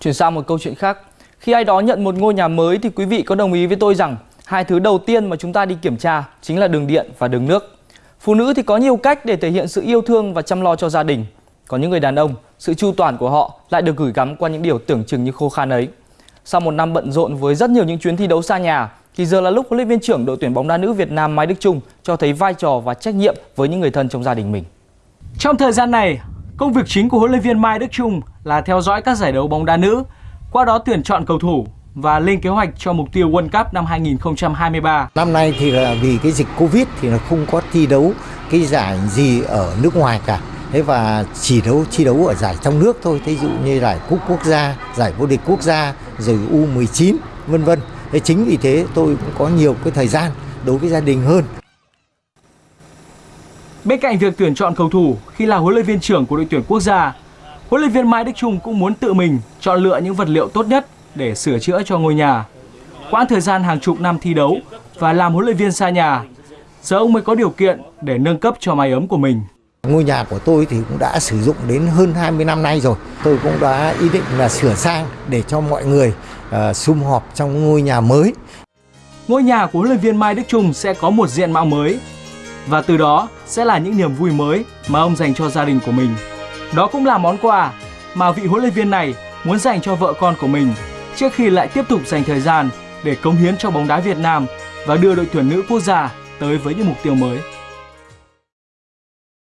Chuyển sang một câu chuyện khác. Khi ai đó nhận một ngôi nhà mới thì quý vị có đồng ý với tôi rằng hai thứ đầu tiên mà chúng ta đi kiểm tra chính là đường điện và đường nước. Phụ nữ thì có nhiều cách để thể hiện sự yêu thương và chăm lo cho gia đình. Còn những người đàn ông, sự chu toàn của họ lại được gửi gắm qua những điều tưởng chừng như khô khan ấy. Sau một năm bận rộn với rất nhiều những chuyến thi đấu xa nhà, thì giờ là lúc huấn luyện viên trưởng đội tuyển bóng đá nữ Việt Nam Mai Đức Chung cho thấy vai trò và trách nhiệm với những người thân trong gia đình mình. Trong thời gian này, công việc chính của huấn luyện viên Mai Đức Chung là theo dõi các giải đấu bóng đá nữ, qua đó tuyển chọn cầu thủ và lên kế hoạch cho mục tiêu World Cup năm 2023. Năm nay thì là vì cái dịch Covid thì là không có thi đấu cái giải gì ở nước ngoài cả. Thế và chỉ đấu thi đấu ở giải trong nước thôi, Thí dụ như giải cúp quốc gia, giải vô địch quốc gia, rồi U19 vân vân. Thế chính vì thế tôi cũng có nhiều cái thời gian đối với gia đình hơn. Bên cạnh việc tuyển chọn cầu thủ khi là huấn luyện viên trưởng của đội tuyển quốc gia, huấn luyện viên Mai Đức Chung cũng muốn tự mình chọn lựa những vật liệu tốt nhất để sửa chữa cho ngôi nhà. Quãng thời gian hàng chục năm thi đấu và làm huấn luyện viên xa nhà, giờ ông mới có điều kiện để nâng cấp cho mái ấm của mình. Ngôi nhà của tôi thì cũng đã sử dụng đến hơn 20 năm nay rồi. Tôi cũng đã ý định là sửa sang để cho mọi người uh, sum họp trong ngôi nhà mới. Ngôi nhà của huấn luyện viên Mai Đức Chung sẽ có một diện mạo mới và từ đó sẽ là những niềm vui mới mà ông dành cho gia đình của mình. Đó cũng là món quà mà vị huấn luyện viên này muốn dành cho vợ con của mình trước khi lại tiếp tục dành thời gian để cống hiến cho bóng đá Việt Nam và đưa đội tuyển nữ quốc gia tới với những mục tiêu mới.